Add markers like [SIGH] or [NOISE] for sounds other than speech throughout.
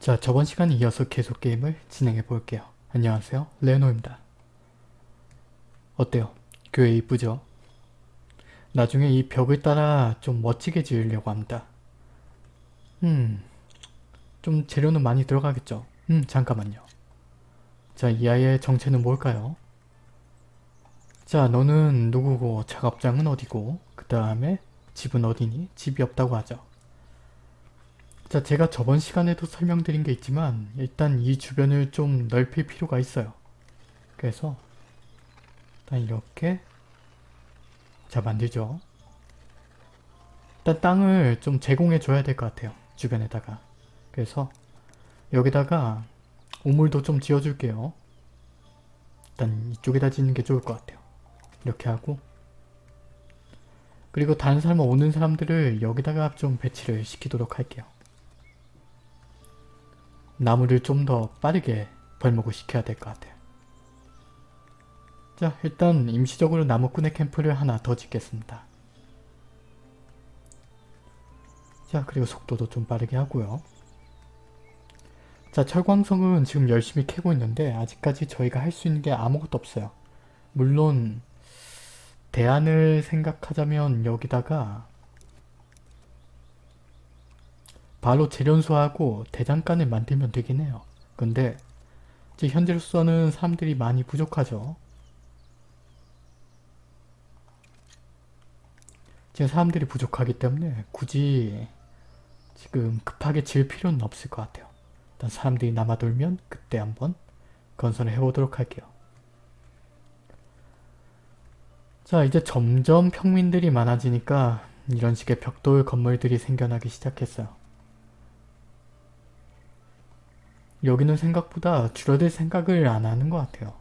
자 저번 시간에 이어서 계속 게임을 진행해 볼게요. 안녕하세요 레노입니다. 어때요? 교회 이쁘죠? 나중에 이 벽을 따라 좀 멋지게 지으려고 합니다. 음... 좀 재료는 많이 들어가겠죠? 음 잠깐만요. 자 이 아이의 정체는 뭘까요? 자 너는 누구고 작업장은 어디고 그 다음에 집은 어디니? 집이 없다고 하죠. 자 제가 저번 시간에도 설명드린 게 있지만 일단 이 주변을 좀 넓힐 필요가 있어요. 그래서 일단 이렇게 자 만들죠. 일단 땅을 좀 제공해 줘야 될 것 같아요. 주변에다가. 그래서 여기다가 우물도 좀 지어줄게요. 일단 이쪽에다 짓는 게 좋을 것 같아요. 이렇게 하고 그리고 다른 사람 오는 사람들을 여기다가 좀 배치를 시키도록 할게요. 나무를 좀 더 빠르게 벌목을 시켜야 될 것 같아요. 자 일단 임시적으로 나무꾼의 캠프를 하나 더 짓겠습니다. 자 그리고 속도도 좀 빠르게 하고요. 자 철광석은 지금 열심히 캐고 있는데 아직까지 저희가 할 수 있는 게 아무것도 없어요. 물론 대안을 생각하자면 여기다가 바로 재련소하고 대장간을 만들면 되긴 해요. 근데 지금 현재로서는 사람들이 많이 부족하죠. 지금 사람들이 부족하기 때문에 굳이 지금 급하게 지을 필요는 없을 것 같아요. 일단 사람들이 남아돌면 그때 한번 건설을 해보도록 할게요. 자 이제 점점 평민들이 많아지니까 이런 식의 벽돌 건물들이 생겨나기 시작했어요. 여기는 생각보다 줄어들 생각을 안 하는 것 같아요.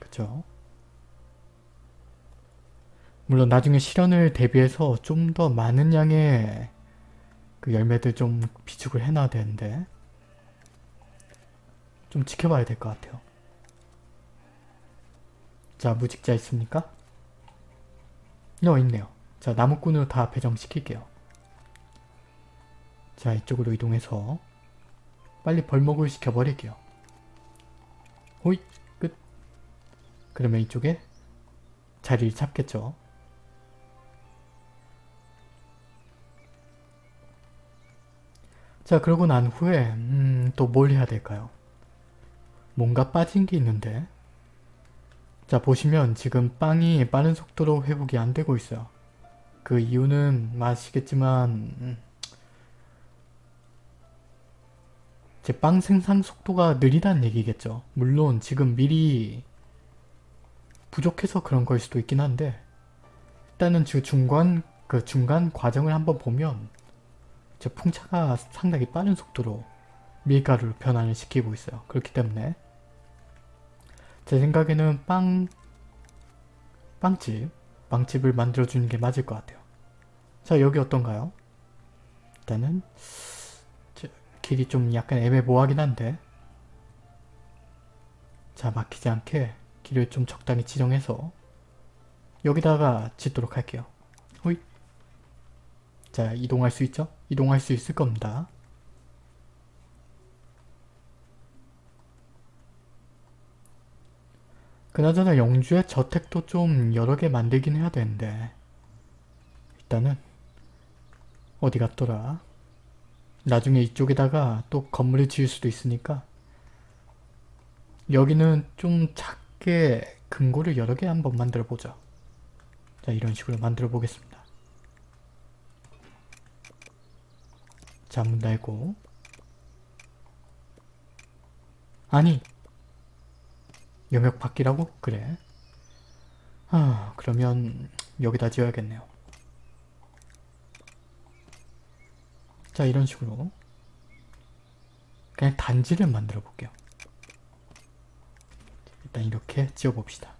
그쵸? 물론 나중에 실현을 대비해서 좀 더 많은 양의 그 열매들 좀 비축을 해놔야 되는데 좀 지켜봐야 될 것 같아요. 자 무직자 있습니까? 어 있네요. 자 나무꾼으로 다 배정시킬게요. 자 이쪽으로 이동해서 빨리 벌목을 시켜버릴게요. 호잇 끝. 그러면 이쪽에 자리를 잡겠죠. 자 그러고 난 후에 음, 또 뭘 해야 될까요? 뭔가 빠진 게 있는데 자 보시면 지금 빵이 빠른 속도로 회복이 안 되고 있어요. 그 이유는 아시겠지만 음, 제 빵 생산 속도가 느리다는 얘기겠죠. 물론 지금 미리 부족해서 그런 걸 수도 있긴 한데 일단은 그 중간 그 중간 과정을 한번 보면 제 풍차가 상당히 빠른 속도로 밀가루를 변환을 시키고 있어요. 그렇기 때문에 제 생각에는 빵 빵집 빵집을 만들어주는 게 맞을 것 같아요. 자 여기 어떤가요? 일단은 길이 좀 약간 애매모호하긴 한데 자 막히지 않게 길을 좀 적당히 지정해서 여기다가 짓도록 할게요. 호잇 자 이동할 수 있죠? 이동할 수 있을 겁니다. 그나저나 영주의 저택도 좀 여러 개 만들긴 해야 되는데 일단은 어디 갔더라? 나중에 이쪽에다가 또 건물을 지을 수도 있으니까 여기는 좀 작게 금고를 여러 개 한번 만들어 보자. 자 이런 식으로 만들어 보겠습니다. 자문 닫고 아니 영역 바뀌라고? 그래. 아 그러면 여기다 지어야겠네요. 자 이런 식으로 그냥 단지를 만들어 볼게요. 일단 이렇게 지어봅시다.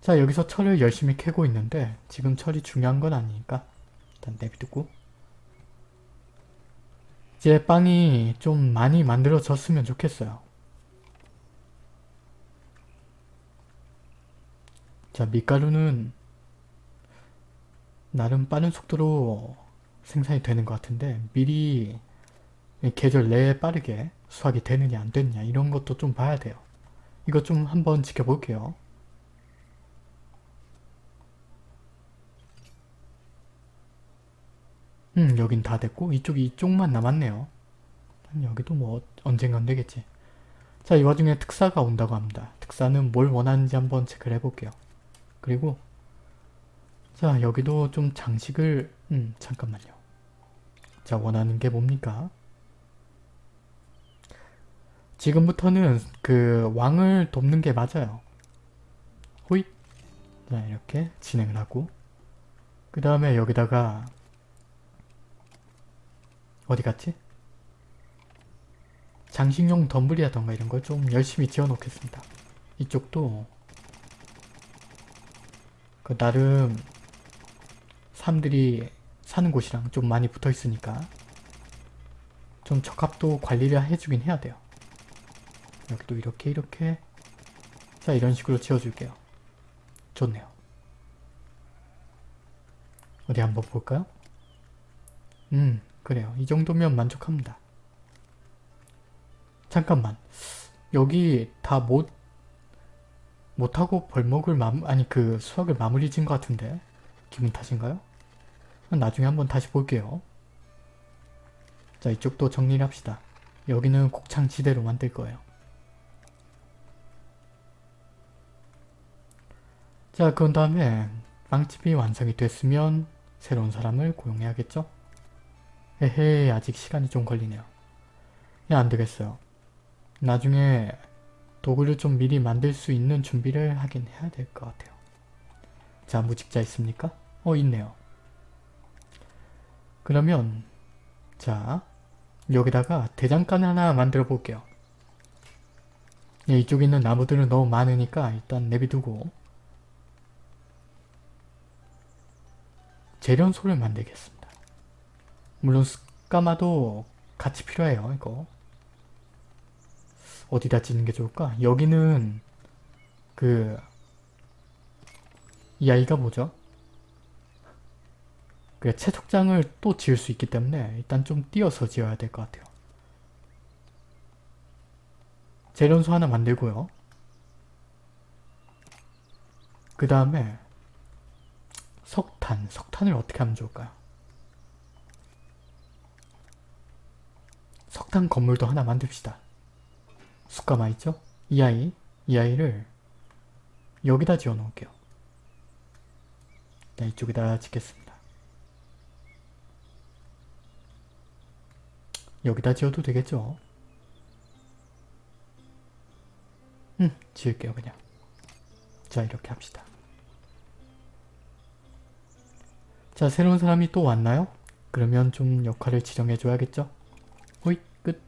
자 여기서 철을 열심히 캐고 있는데 지금 철이 중요한 건 아니니까 일단 내비두고 이제 빵이 좀 많이 만들어졌으면 좋겠어요. 자 밀가루는 나름 빠른 속도로 생산이 되는 것 같은데 미리 계절 내에 빠르게 수확이 되느냐 안 되느냐 이런 것도 좀 봐야 돼요. 이거 좀 한번 지켜볼게요. 음 여긴 다 됐고 이쪽이 이쪽만 남았네요. 여기도 뭐 언젠간 되겠지. 자 이 와중에 특사가 온다고 합니다. 특사는 뭘 원하는지 한번 체크를 해볼게요. 그리고 자 여기도 좀 장식을 음 잠깐만요. 자 원하는 게 뭡니까? 지금부터는 그 왕을 돕는 게 맞아요. 호잇 자 이렇게 진행을 하고 그 다음에 여기다가 어디 갔지? 장식용 덤블이라던가 이런 걸 좀 열심히 지어 놓겠습니다. 이쪽도 그 나름 사람들이 사는 곳이랑 좀 많이 붙어 있으니까 좀 적합도 관리를 해주긴 해야 돼요. 여기도 이렇게 이렇게 자 이런 식으로 지어줄게요. 좋네요. 어디 한번 볼까요? 음 그래요. 이 정도면 만족합니다. 잠깐만 여기 다 못 못하고 벌목을 마무 아니 그 수학을 마무리 지은 것 같은데 기분 탓인가요? 나중에 한번 다시 볼게요. 자 이쪽도 정리를 합시다. 여기는 곡창지대로 만들 거예요. 자 그런 다음에 빵집이 완성이 됐으면 새로운 사람을 고용해야겠죠? 에헤 아직 시간이 좀 걸리네요. 야 안되겠어요. 나중에 도구를 좀 미리 만들 수 있는 준비를 하긴 해야 될 것 같아요. 자 무직자 있습니까? 어 있네요. 그러면 자 여기다가 대장간 하나 만들어 볼게요. 예, 이쪽에 있는 나무들은 너무 많으니까 일단 내비두고 재련소를 만들겠습니다. 물론 스까마도 같이 필요해요. 이거 어디다 짓는 게 좋을까? 여기는 그 이 아이가 뭐죠? 그 채석장을 또 지을 수 있기 때문에 일단 좀 띄어서 지어야 될 것 같아요. 재련소 하나 만들고요. 그 다음에 석탄, 석탄을 어떻게 하면 좋을까요? 석탄 건물도 하나 만듭시다. 숯가마 있죠? 이 아이, 이 아이를 여기다 지어 놓을게요. 네, 이쪽에다 짓겠습니다. 여기다 지어도 되겠죠? 음, 지을게요 그냥. 자, 이렇게 합시다. 자, 새로운 사람이 또 왔나요? 그러면 좀 역할을 지정해 줘야겠죠? 호잇, 끝.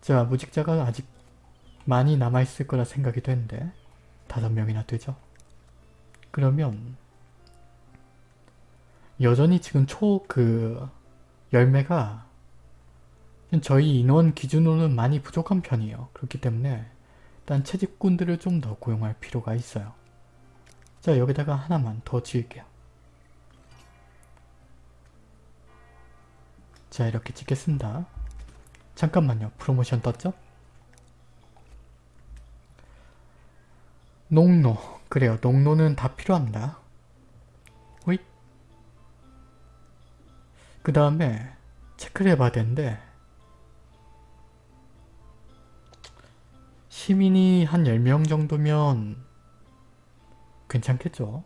자, 무직자가 아직 많이 남아있을 거라 생각이 되는데 다섯 명이나 되죠? 그러면 여전히 지금 초 그 열매가 저희 인원 기준으로는 많이 부족한 편이에요. 그렇기 때문에 일단 채집꾼들을 좀 더 고용할 필요가 있어요. 자 여기다가 하나만 더 지을게요. 자 이렇게 찍겠습니다. 잠깐만요. 프로모션 떴죠? 농노. 그래요. 농노는 다 필요합니다. 그 다음에 체크를 해봐야 되는데 시민이 한 10명 정도면 괜찮겠죠?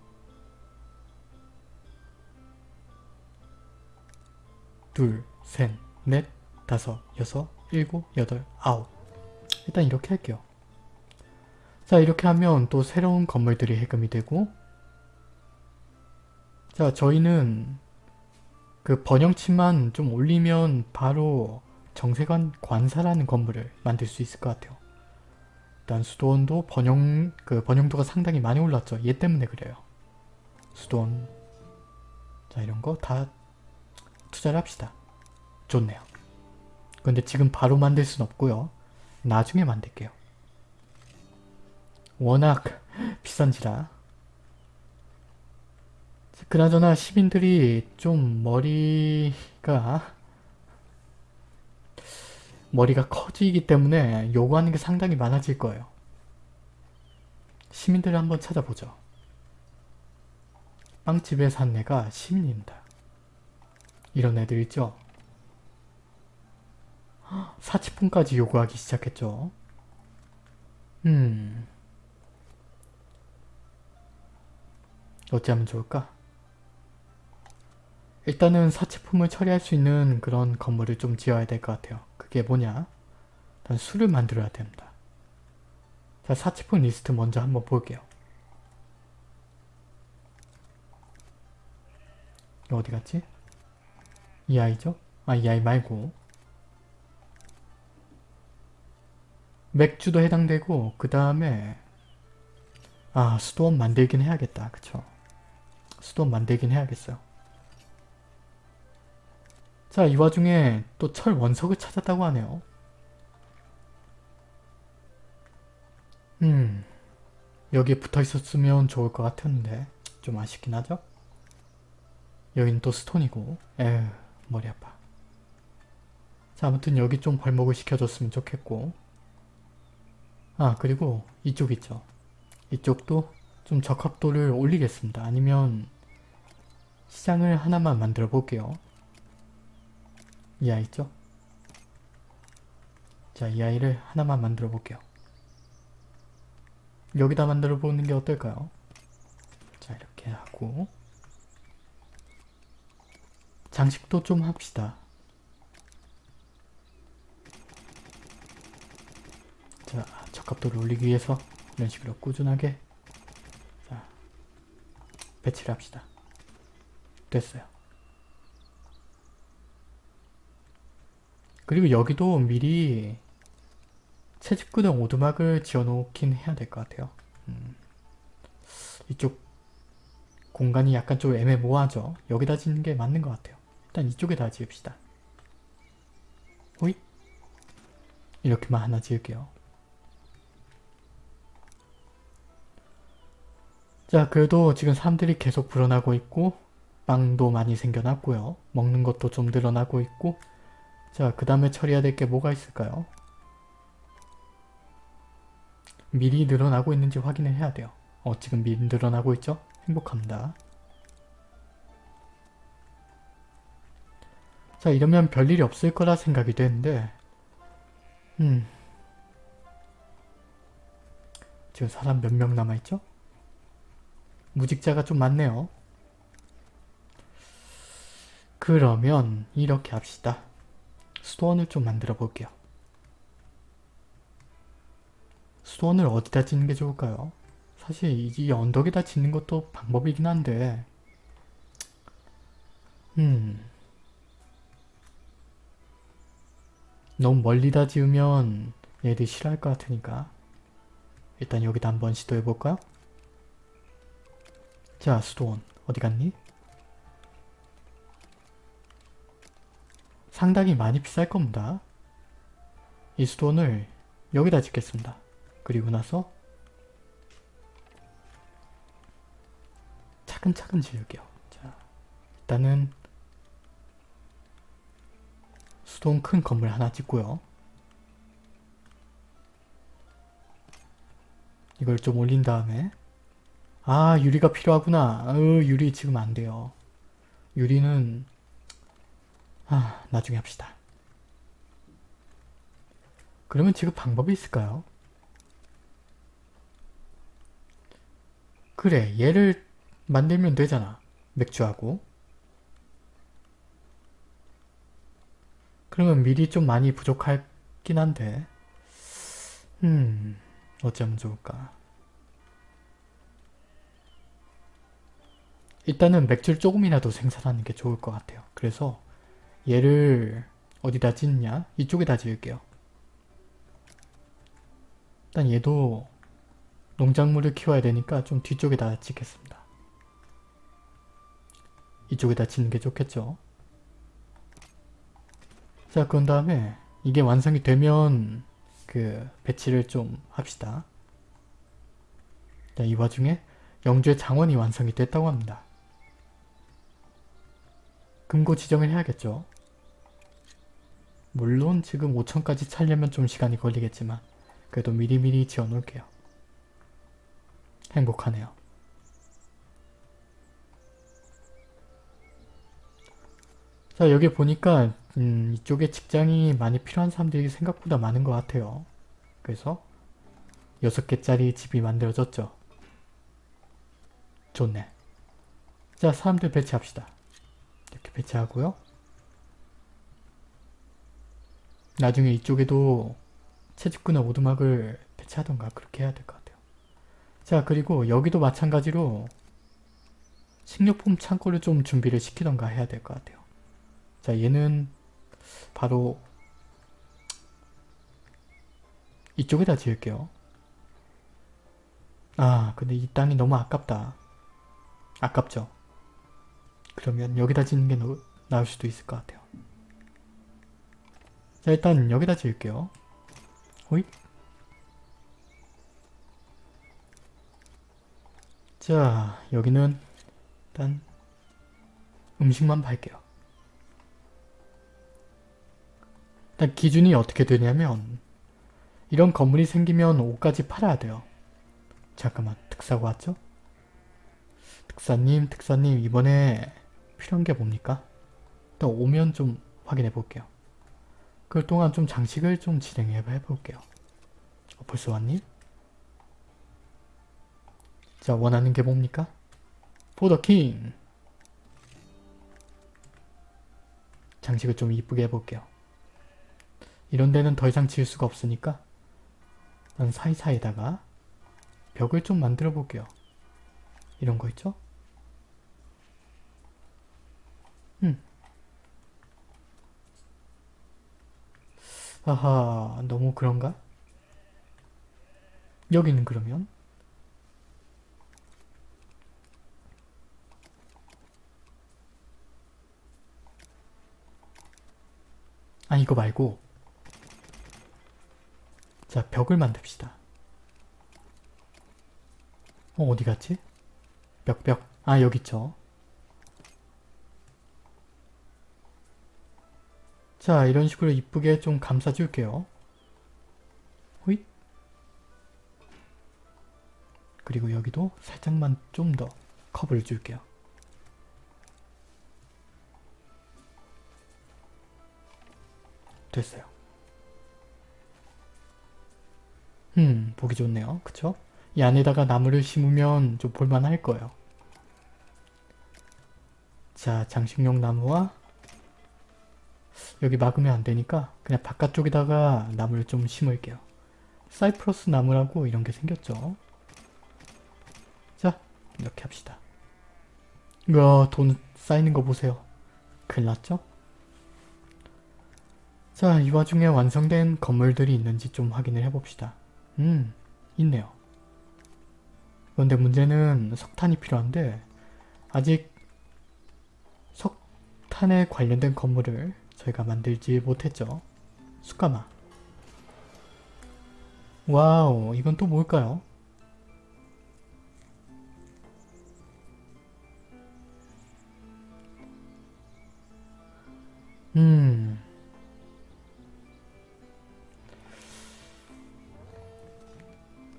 둘, 셋, 넷, 다섯, 여섯, 일곱, 여덟, 아홉 일단 이렇게 할게요. 자 이렇게 하면 또 새로운 건물들이 해금이 되고 자 저희는 그 번영치만 좀 올리면 바로 정세관 관사라는 건물을 만들 수 있을 것 같아요. 일단 수도원도 번영 그 번영도가 상당히 많이 올랐죠. 얘 때문에 그래요. 수도원 자 이런 거 다 투자를 합시다. 좋네요. 근데 지금 바로 만들 순 없고요. 나중에 만들게요. 워낙 [LAUGHS] 비싼지라 그나저나 시민들이 좀 머리가 머리가 커지기 때문에 요구하는 게 상당히 많아질 거예요. 시민들을 한번 찾아보죠. 빵집에 산 애가 시민입니다. 이런 애들 있죠? 사치품까지 요구하기 시작했죠. 음... 어찌하면 좋을까? 일단은 사치품을 처리할 수 있는 그런 건물을 좀 지어야 될 것 같아요. 그게 뭐냐? 일단 술을 만들어야 됩니다. 자, 사치품 리스트 먼저 한번 볼게요. 어디 갔지? 이 아이죠? 아, 이 아이 말고 맥주도 해당되고 그 다음에 아, 수도원 만들긴 해야겠다. 그쵸? 수도원 만들긴 해야겠어요. 자, 이 와중에 또 철 원석을 찾았다고 하네요. 음, 여기에 붙어 있었으면 좋을 것 같았는데 좀 아쉽긴 하죠? 여긴 또 스톤이고 에휴, 머리 아파. 자, 아무튼 여기 좀 벌목을 시켜줬으면 좋겠고 아, 그리고 이쪽 있죠. 이쪽도 좀 적합도를 올리겠습니다. 아니면 시장을 하나만 만들어 볼게요. 이 아이 있죠? 자, 이 아이를 하나만 만들어 볼게요. 여기다 만들어 보는 게 어떨까요? 자, 이렇게 하고 장식도 좀 합시다. 자, 적합도를 올리기 위해서 이런 식으로 꾸준하게 자, 배치를 합시다. 됐어요. 그리고 여기도 미리 채집구덩 오두막을 지어놓긴 해야 될 것 같아요. 음, 이쪽 공간이 약간 좀 애매모호하죠? 여기다 짓는 게 맞는 것 같아요. 일단 이쪽에다 지읍시다. 호잇! 이렇게만 하나 지을게요. 자 그래도 지금 사람들이 계속 불어나고 있고 빵도 많이 생겨났고요. 먹는 것도 좀 늘어나고 있고 자 그 다음에 처리해야 될 게 뭐가 있을까요? 미리 늘어나고 있는지 확인을 해야 돼요. 어 지금 미리 늘어나고 있죠? 행복합니다. 자 이러면 별일이 없을 거라 생각이 되는데 음 지금 사람 몇 명 남아있죠? 무직자가 좀 많네요. 그러면 이렇게 합시다. 수도원을 좀 만들어 볼게요. 수도원을 어디다 짓는 게 좋을까요? 사실 이 언덕에다 짓는 것도 방법이긴 한데 음 너무 멀리다 지으면 얘들이 싫어할 것 같으니까 일단 여기다 한번 시도해볼까요? 자 수도원 어디 갔니? 상당히 많이 비쌀 겁니다. 이 수도원을 여기다 짓겠습니다. 그리고 나서 차근차근 지을게요. 자, 일단은 수도원 큰 건물 하나 짓고요. 이걸 좀 올린 다음에 아 유리가 필요하구나. 어, 유리 지금 안 돼요. 유리는 아 나중에 합시다. 그러면 지금 방법이 있을까요? 그래 얘를 만들면 되잖아. 맥주하고. 그러면 미리 좀 많이 부족하긴 한데 음 어쩌면 좋을까. 일단은 맥주를 조금이라도 생산하는 게 좋을 것 같아요. 그래서 얘를 어디다 짓냐? 이쪽에다 지을게요. 일단 얘도 농작물을 키워야 되니까 좀 뒤쪽에다 짓겠습니다. 이쪽에다 짓는 게 좋겠죠. 자 그런 다음에 이게 완성이 되면 그 배치를 좀 합시다. 자, 이 와중에 영주의 장원이 완성이 됐다고 합니다. 금고 지정을 해야겠죠. 물론 지금 5천까지 차려면 좀 시간이 걸리겠지만 그래도 미리미리 지어 놓을게요. 행복하네요. 자 여기 보니까 음, 이쪽에 직장이 많이 필요한 사람들이 생각보다 많은 것 같아요. 그래서 6개짜리 집이 만들어졌죠. 좋네. 자 사람들 배치합시다. 이렇게 배치하고요. 나중에 이쪽에도 채집구나 오두막을 배치하던가 그렇게 해야 될 것 같아요. 자 그리고 여기도 마찬가지로 식료품 창고를 좀 준비를 시키던가 해야 될 것 같아요. 자 얘는 바로 이쪽에다 지을게요. 아 근데 이 땅이 너무 아깝다. 아깝죠? 그러면 여기다 짓는 게 너, 나을 수도 있을 것 같아요. 자 일단 여기다 지을게요. 호잇 자 여기는 일단 음식만 팔게요. 일단 기준이 어떻게 되냐면 이런 건물이 생기면 옷까지 팔아야 돼요. 잠깐만 특사가 왔죠? 특사님 특사님 이번에 필요한 게 뭡니까? 일단 오면 좀 확인해 볼게요. 그 동안 좀 장식을 좀 진행해 볼게요. 어, 벌써 왔니? 자 원하는 게 뭡니까? 포더킹 장식을 좀 이쁘게 해볼게요. 이런 데는 더 이상 지을 수가 없으니까 난 사이사이에다가 벽을 좀 만들어 볼게요. 이런 거 있죠? 음. 아하 너무 그런가? 여기는 그러면? 아 이거 말고. 자 벽을 만듭시다. 어 어디 갔지? 벽벽. 아 여기 있죠 자 이런 식으로 이쁘게 좀 감싸줄게요. 호잇. 그리고 여기도 살짝만 좀더 커브를 줄게요. 됐어요. 음 보기 좋네요. 그쵸? 이 안에다가 나무를 심으면 좀 볼만할 거예요. 자 장식용 나무와 여기 막으면 안되니까 그냥 바깥쪽에다가 나무를 좀 심을게요. 사이프러스 나무라고 이런 게 생겼죠. 자 이렇게 합시다. 이거 돈 쌓이는 거 보세요. 큰일 났죠? 자, 이 와중에 완성된 건물들이 있는지 좀 확인을 해봅시다. 음, 있네요. 그런데 문제는 석탄이 필요한데 아직 석탄에 관련된 건물을 저희가 만들지 못했죠. 숯가마 와우 이건 또 뭘까요? 음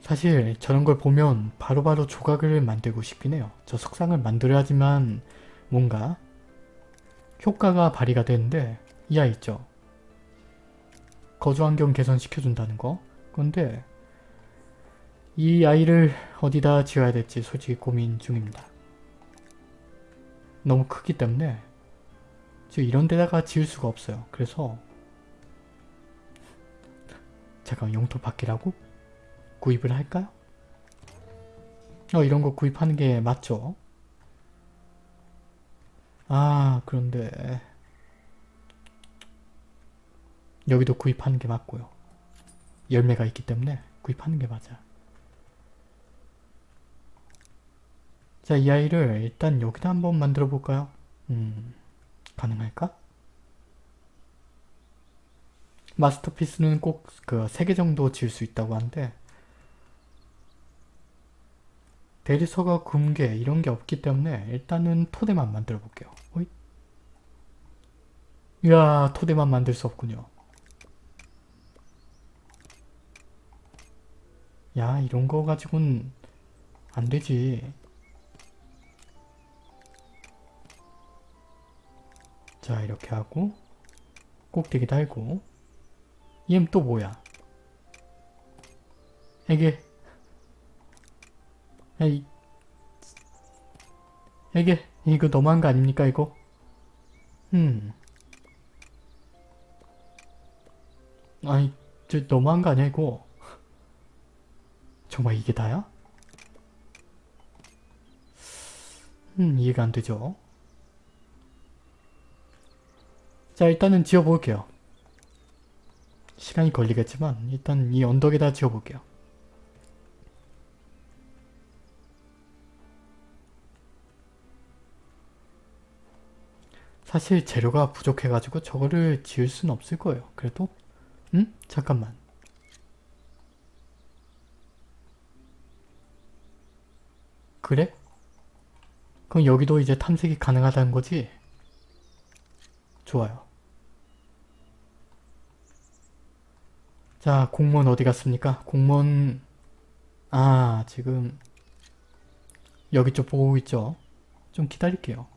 사실 저런 걸 보면 바로바로 바로 조각을 만들고 싶긴 해요. 저 석상을 만들어야지만 뭔가 효과가 발휘가 되는데 이 아이 있죠. 거주 환경 개선시켜준다는 거. 그런데 이 아이를 어디다 지어야 될지 솔직히 고민 중입니다. 너무 크기 때문에 지금 이런 데다가 지을 수가 없어요. 그래서 잠깐 영토 바뀌라고? 구입을 할까요? 어 이런 거 구입하는 게 맞죠? 아 그런데 여기도 구입하는 게 맞고요. 열매가 있기 때문에 구입하는 게 맞아. 자, 이 아이를 일단 여기다 한번 만들어 볼까요? 음, 가능할까? 마스터피스는 꼭그세개 정도 지을 수 있다고 하는데 대리석과 금괴 이런 게 없기 때문에 일단은 토대만 만들어 볼게요. 이야 토대만 만들 수 없군요. 야 이런 거 가지고는 안 되지. 자 이렇게 하고 꼭대기 달고 얘는 또 뭐야? 이게 에이 이게 이거 너무한 거 아닙니까 이거? 음 아니 저 너무한 거 아니야 이거? 정말 이게 다야? 음 이해가 안 되죠. 자 일단은 지어볼게요. 시간이 걸리겠지만 일단 이 언덕에다 지어볼게요. 사실 재료가 부족해가지고 저거를 지을 순 없을 거예요. 그래도 응? 잠깐만. 그래? 그럼 여기도 이제 탐색이 가능하다는 거지? 좋아요. 자, 공무원 어디 갔습니까? 공무원... 아, 지금 여기 쪽 보고 있죠? 좀 기다릴게요.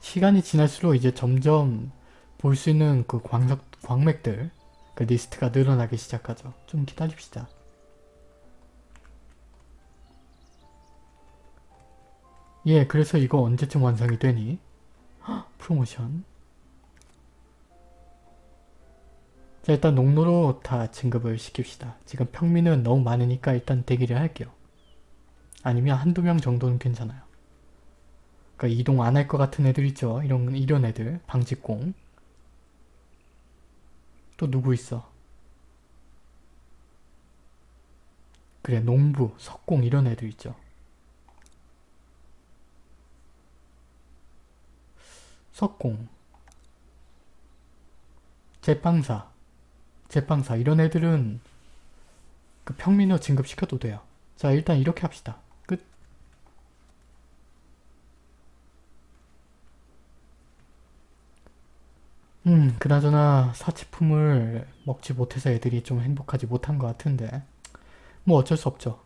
시간이 지날수록 이제 점점 볼 수 있는 그 광석, 광맥들 그 리스트가 늘어나기 시작하죠. 좀 기다립시다. 예, 그래서 이거 언제쯤 완성이 되니? 헉, 프로모션. 자, 일단 농로로 다 진급을 시킵시다. 지금 평민은 너무 많으니까 일단 대기를 할게요. 아니면 한두 명 정도는 괜찮아요. 그러니까 이동 안 할 것 같은 애들 있죠? 이런, 이런 애들. 방직공. 또 누구 있어? 그래, 농부, 석공 이런 애들 있죠. 석공 제빵사 제빵사 이런 애들은 그 평민으로 진급시켜도 돼요. 자 일단 이렇게 합시다. 끝 음, 그나저나 사치품을 먹지 못해서 애들이 좀 행복하지 못한 것 같은데 뭐 어쩔 수 없죠.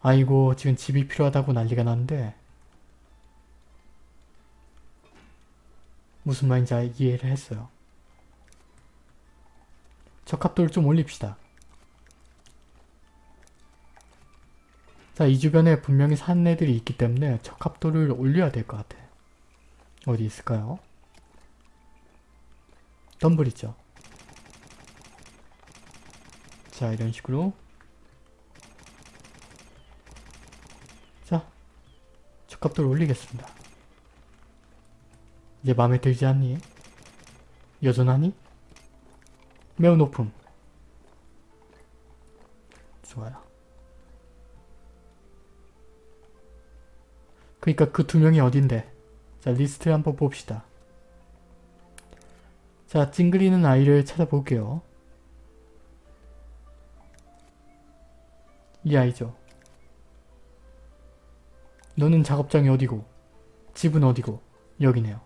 아이고 지금 집이 필요하다고 난리가 났는데 무슨 말인지 이해를 했어요. 적합도를 좀 올립시다. 자, 이 주변에 분명히 사는 애들이 있기 때문에 적합도를 올려야 될 것 같아. 어디 있을까요? 덤블 있죠. 자, 이런 식으로 자, 적합도를 올리겠습니다. 이제 마음에 들지 않니? 여전하니? 매우 높음. 좋아요. 그니까 그 두 명이 어딘데? 자 리스트 한번 봅시다. 자 찡그리는 아이를 찾아볼게요. 이 아이죠. 너는 작업장이 어디고 집은 어디고 여기네요.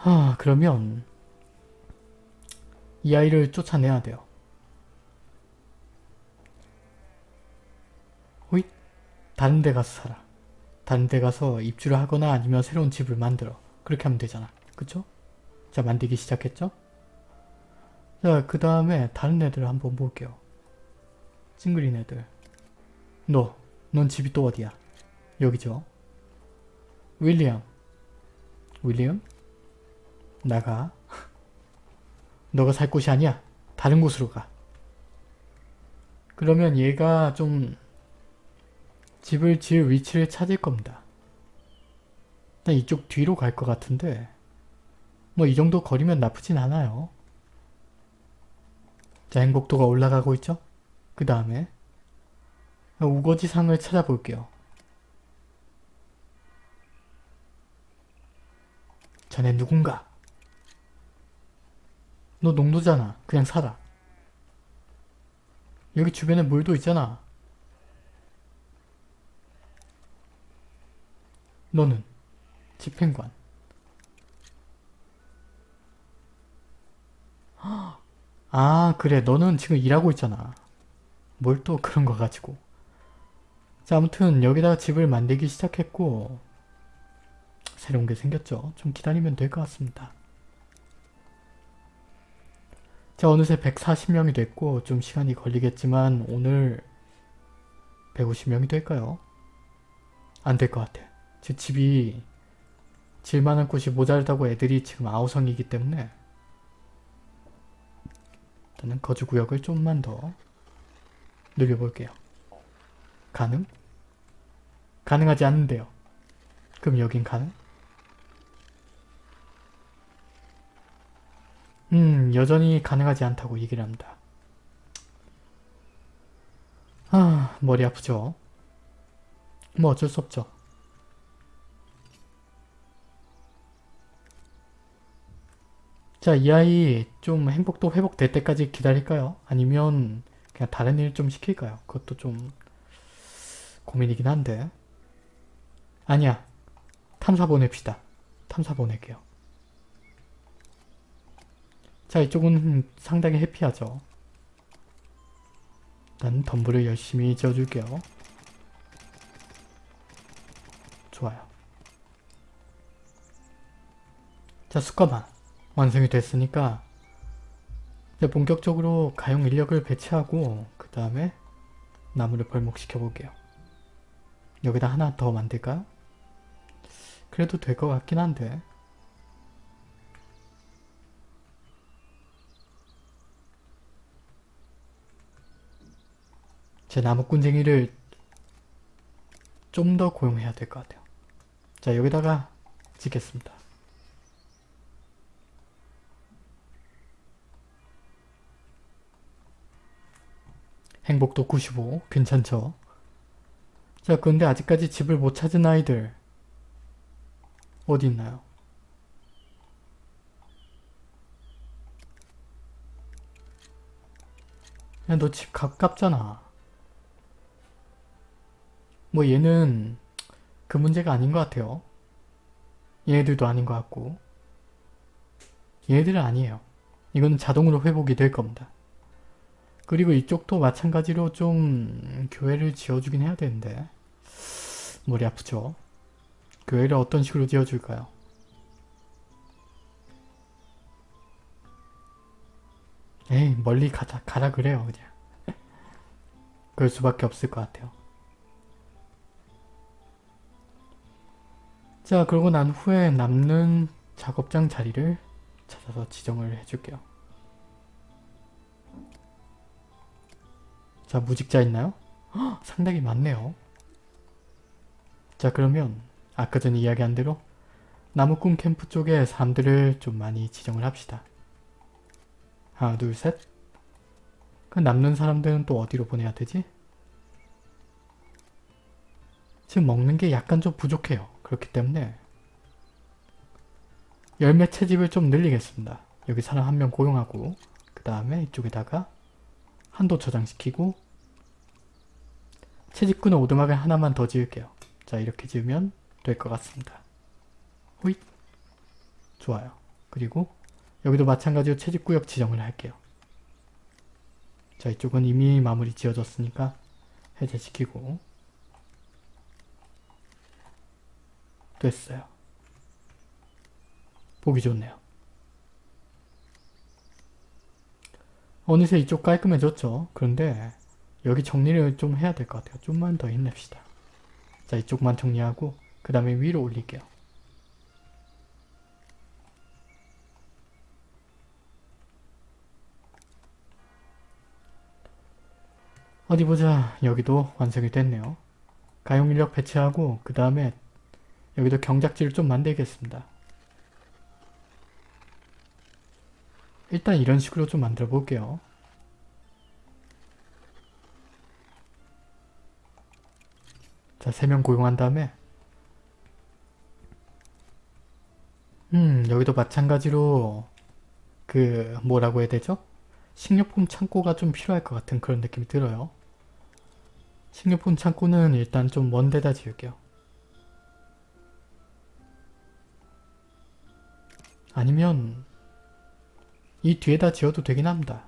하 그러면 이 아이를 쫓아내야 돼요. 호잇 다른 데 가서 살아. 다른 데 가서 입주를 하거나 아니면 새로운 집을 만들어. 그렇게 하면 되잖아. 그쵸? 자 만들기 시작했죠? 자 그 다음에 다른 애들 한번 볼게요. 찡그린 애들. 너, 넌 집이 또 어디야? 여기죠? 윌리엄. 윌리엄? 나가. 너가 살 곳이 아니야. 다른 곳으로 가. 그러면 얘가 좀 집을 지을 위치를 찾을 겁니다. 일단 이쪽 뒤로 갈 것 같은데 뭐 이 정도 거리면 나쁘진 않아요. 자 행복도가 올라가고 있죠? 그 다음에 우거지상을 찾아볼게요. 자네 누군가? 너 농도잖아. 그냥 살아. 여기 주변에 물도 있잖아. 너는 집행관. 아 그래 너는 지금 일하고 있잖아. 뭘 또 그런 거 가지고. 자 아무튼 여기다가 집을 만들기 시작했고 새로운 게 생겼죠. 좀 기다리면 될 것 같습니다. 자 어느새 140명이 됐고 좀 시간이 걸리겠지만 오늘 150명이 될까요? 안 될 것 같아. 제 집이 질만한 곳이 모자르다고 애들이 지금 아우성이기 때문에 일단은 거주구역을 좀만 더 늘려볼게요. 가능? 가능하지 않는데요. 그럼 여긴 가능? 음 여전히 가능하지 않다고 얘기를 합니다. 아 머리 아프죠? 뭐 어쩔 수 없죠. 자, 이 아이 좀 행복도 회복될 때까지 기다릴까요? 아니면 그냥 다른 일 좀 시킬까요? 그것도 좀 고민이긴 한데 아니야. 탐사 보냅시다. 탐사 보낼게요. 자, 이쪽은 상당히 해피하죠. 난 덤불을 열심히 지어줄게요. 좋아요. 자, 숯가마 완성이 됐으니까 이제 본격적으로 가용 인력을 배치하고 그 다음에 나무를 벌목시켜 볼게요. 여기다 하나 더 만들까요? 그래도 될 것 같긴 한데 제 나무꾼쟁이를 좀 더 고용해야 될 것 같아요. 자 여기다가 짓겠습니다. 행복도 95 괜찮죠? 자 그런데 아직까지 집을 못 찾은 아이들 어디 있나요? 야 너 집 가깝잖아. 뭐 얘는 그 문제가 아닌 것 같아요. 얘네들도 아닌 것 같고 얘네들은 아니에요. 이건 자동으로 회복이 될 겁니다. 그리고 이쪽도 마찬가지로 좀 교회를 지어주긴 해야 되는데 머리 아프죠? 교회를 어떤 식으로 지어줄까요? 에이 멀리 가자, 가라 그래요 그냥 [LAUGHS] 그럴 수밖에 없을 것 같아요 자 그러고 난 후에 남는 작업장 자리를 찾아서 지정을 해줄게요 자 무직자 있나요? 헉, 상당히 많네요 자 그러면 아까 전에 이야기한 대로 나무꾼 캠프 쪽에 사람들을 좀 많이 지정을 합시다 하나 둘 셋 그 남는 사람들은 또 어디로 보내야 되지? 지금 먹는 게 약간 좀 부족해요. 그렇기 때문에 열매 채집을 좀 늘리겠습니다. 여기 사람 한 명 고용하고 그 다음에 이쪽에다가 한도 저장시키고 채집꾼은 오두막을 하나만 더 지을게요. 자 이렇게 지으면 될 것 같습니다. 호잇 좋아요. 그리고 여기도 마찬가지로 채집구역 지정을 할게요. 자 이쪽은 이미 마무리 지어졌으니까 해제시키고 됐어요. 보기 좋네요. 어느새 이쪽 깔끔해졌죠? 그런데 여기 정리를 좀 해야 될 것 같아요. 좀만 더 힘냅시다. 자 이쪽만 정리하고 그 다음에 위로 올릴게요. 어디 보자. 여기도 완성이 됐네요. 가용인력 배치하고 그 다음에 여기도 경작지를 좀 만들겠습니다. 일단 이런 식으로 좀 만들어 볼게요. 자, 3명 고용한 다음에 음, 여기도 마찬가지로 그 뭐라고 해야 되죠? 식료품 창고가 좀 필요할 것 같은 그런 느낌이 들어요. 식료품 창고는 일단 좀 먼 데다 지을게요. 아니면 이 뒤에다 지어도 되긴 합니다.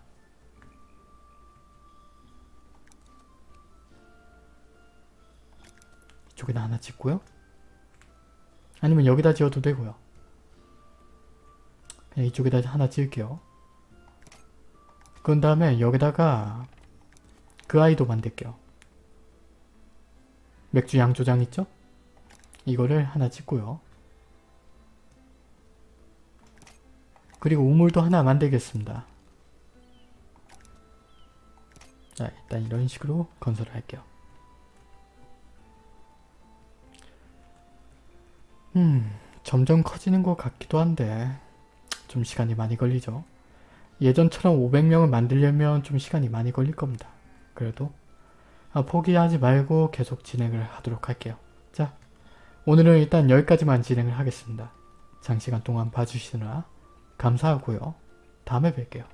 이쪽에다 하나 짓고요. 아니면 여기다 지어도 되고요. 그냥 이쪽에다 하나 지을게요. 그런 다음에 여기다가 그 아이도 만들게요. 맥주 양조장 있죠? 이거를 하나 짓고요. 그리고 우물도 하나 만들겠습니다. 자 일단 이런 식으로 건설을 할게요. 음 점점 커지는 것 같기도 한데 좀 시간이 많이 걸리죠. 예전처럼 500명을 만들려면 좀 시간이 많이 걸릴 겁니다. 그래도 아, 포기하지 말고 계속 진행을 하도록 할게요. 자 오늘은 일단 여기까지만 진행을 하겠습니다. 장시간 동안 봐주시느라 감사하고요. 다음에 뵐게요.